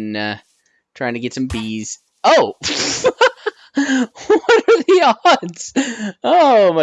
uh, trying to get some bees. Oh! what are the odds? Oh my